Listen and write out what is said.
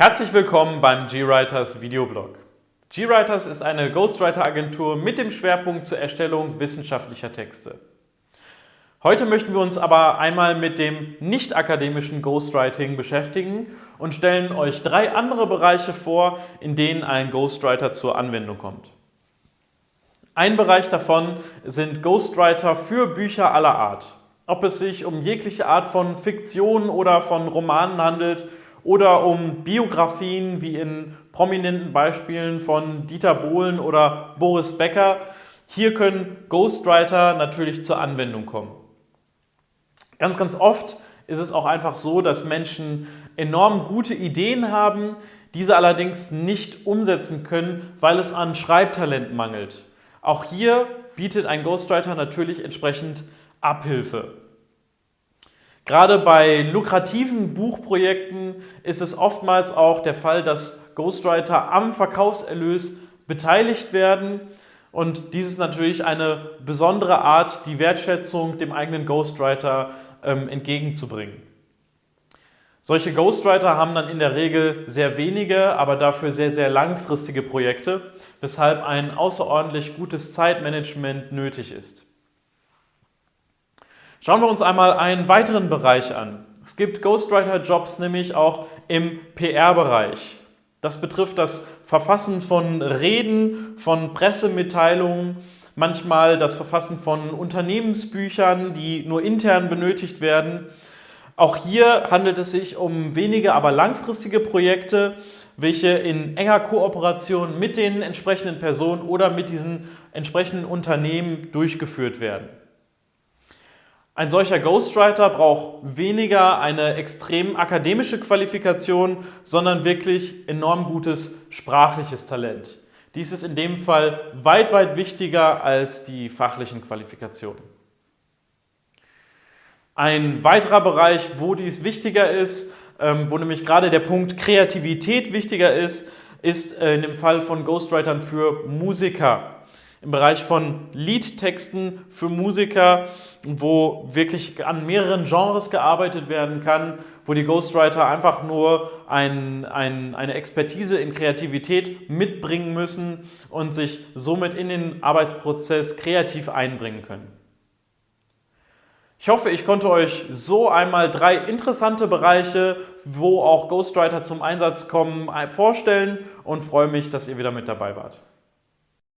Herzlich willkommen beim GWriters Videoblog. GWriters ist eine Ghostwriter-Agentur mit dem Schwerpunkt zur Erstellung wissenschaftlicher Texte. Heute möchten wir uns aber einmal mit dem nicht-akademischen Ghostwriting beschäftigen und stellen euch drei andere Bereiche vor, in denen ein Ghostwriter zur Anwendung kommt. Ein Bereich davon sind Ghostwriter für Bücher aller Art. Ob es sich um jegliche Art von Fiktion oder von Romanen handelt oder um Biografien wie in prominenten Beispielen von Dieter Bohlen oder Boris Becker. Hier können Ghostwriter natürlich zur Anwendung kommen. Ganz, ganz oft ist es auch einfach so, dass Menschen enorm gute Ideen haben, diese allerdings nicht umsetzen können, weil es an Schreibtalent mangelt. Auch hier bietet ein Ghostwriter natürlich entsprechend Abhilfe. Gerade bei lukrativen Buchprojekten ist es oftmals auch der Fall, dass Ghostwriter am Verkaufserlös beteiligt werden. Und dies ist natürlich eine besondere Art, die Wertschätzung dem eigenen Ghostwriter ähm, entgegenzubringen. Solche Ghostwriter haben dann in der Regel sehr wenige, aber dafür sehr, sehr langfristige Projekte, weshalb ein außerordentlich gutes Zeitmanagement nötig ist. Schauen wir uns einmal einen weiteren Bereich an. Es gibt Ghostwriter-Jobs nämlich auch im PR-Bereich. Das betrifft das Verfassen von Reden, von Pressemitteilungen, manchmal das Verfassen von Unternehmensbüchern, die nur intern benötigt werden. Auch hier handelt es sich um wenige, aber langfristige Projekte, welche in enger Kooperation mit den entsprechenden Personen oder mit diesen entsprechenden Unternehmen durchgeführt werden. Ein solcher Ghostwriter braucht weniger eine extrem akademische Qualifikation, sondern wirklich enorm gutes sprachliches Talent. Dies ist in dem Fall weit, weit wichtiger als die fachlichen Qualifikationen. Ein weiterer Bereich, wo dies wichtiger ist, ähm, wo nämlich gerade der Punkt Kreativität wichtiger ist, ist äh, in dem Fall von Ghostwritern für Musiker im Bereich von Liedtexten für Musiker, wo wirklich an mehreren Genres gearbeitet werden kann, wo die Ghostwriter einfach nur ein, ein, eine Expertise in Kreativität mitbringen müssen und sich somit in den Arbeitsprozess kreativ einbringen können. Ich hoffe, ich konnte euch so einmal drei interessante Bereiche, wo auch Ghostwriter zum Einsatz kommen, vorstellen und freue mich, dass ihr wieder mit dabei wart.